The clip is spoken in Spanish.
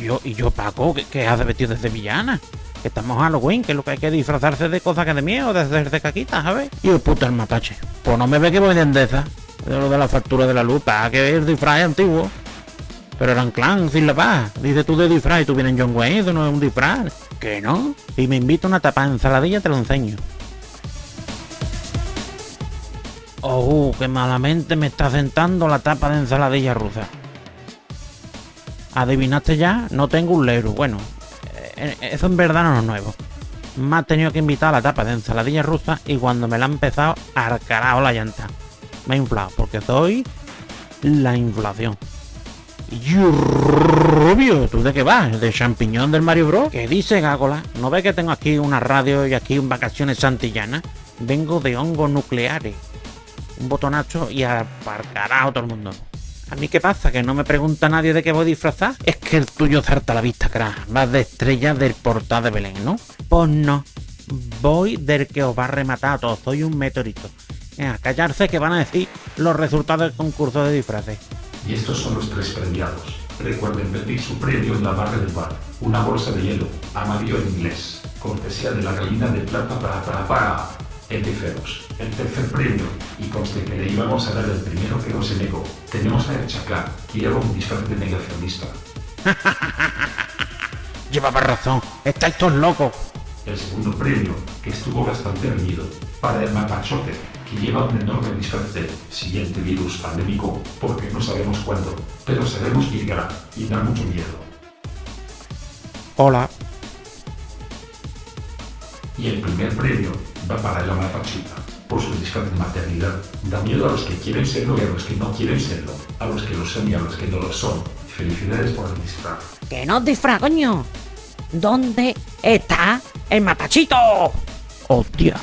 yo, y yo, Paco, ¿qué, qué hace vestido de villana? Que estamos Halloween, que es lo que hay que disfrazarse de cosas que de miedo, de hacerse caquitas, ¿sabes? Y el puto el mapache. Pues no me ve que voy de endeza. De lo de la factura de la luz, para que el disfraz es antiguo. Pero eran clan sin la paz. Dice tú de disfraz y tú vienes John Wayne, eso no es un disfraz. Que no. Y me invito a una tapa de ensaladilla, te lo enseño. Oh, que malamente me está sentando la tapa de ensaladilla rusa. ¿Adivinaste ya? No tengo un lero. Bueno, eh, eso en verdad no es nuevo. Me ha tenido que invitar a la tapa de ensaladilla rusa y cuando me la ha empezado, arcarao la llanta. Me ha inflado, porque soy la inflación. Y rubio, ¿tú de qué vas? ¿De champiñón del Mario Bros? ¿Qué dice Gágola? ¿No ves que tengo aquí una radio y aquí un vacaciones santillanas? Vengo de hongos nucleares. Un botonazo y aparcará a todo el mundo. ¿A mí qué pasa? ¿Que no me pregunta nadie de qué voy a disfrazar? Es que el tuyo zarta la vista, crack. Vas de estrella del portal de Belén, ¿no? Pues no. Voy del que os va a rematar a todos. Soy un meteorito. Venga, callarse que van a decir los resultados del concurso de disfraces. Y estos son los tres premiados. Recuerden pedir su premio en la barra del bar. Una bolsa de hielo, amarillo en inglés. Cortesía de la gallina de plata para para para. Ferox, el tercer premio, y conste que le íbamos a dar el primero que no se negó. Tenemos a Chaclán, que lleva un disfraz de negacionista. Llevaba razón. Estáis todos locos. El segundo premio, que estuvo bastante reñido, para el mapachote, que lleva un enorme disfraz de siguiente virus pandémico, porque no sabemos cuándo, pero sabemos que llegará y da mucho miedo. Hola. Y el primer premio va para la mapachita, por su disfraz de maternidad. Da miedo a los que quieren serlo y a los que no quieren serlo, a los que lo son y a los que no lo son. Felicidades por el disfraz. ¡Que no disfraz, coño! ¿Dónde está el mapachito? Hostia.